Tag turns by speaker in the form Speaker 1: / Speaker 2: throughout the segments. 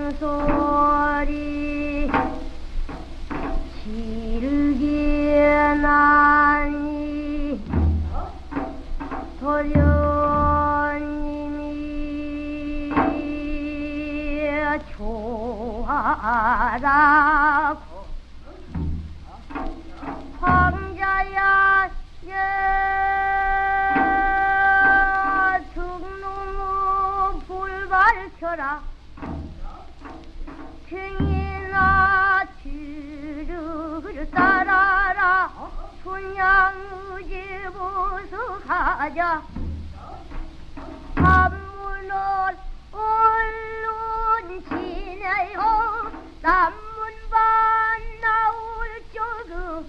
Speaker 1: 소령소리 길게 나니 도련님이 좋아라 밝혀라. 등이나 뒤를 따라라. 분양의 집으로 가자. 한문을 얼른 지내요 남문반 나올 적은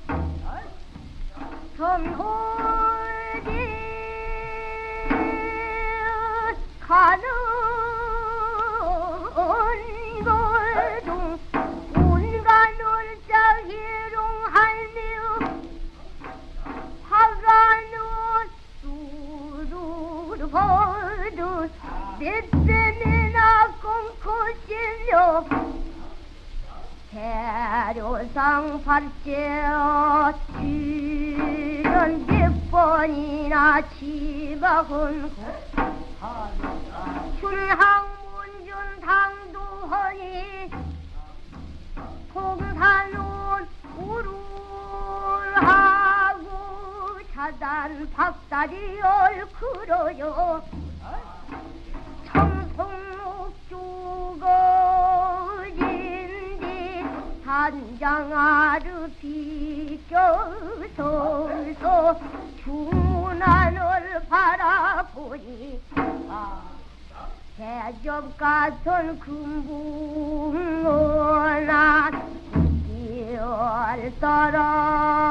Speaker 1: 전호지 가는 넷째나 꿈꾸시며 대료상 발제어 출연 몇 번이나 지박은 춘항문준 당도하니 통산은 우르하고 차단 박다리 얼굴어요 단장아르 비껴서서 중문안을 바라보니 대접 같은 금붕어난 길 따라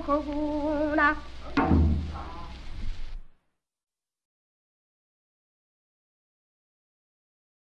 Speaker 1: oh cocoon.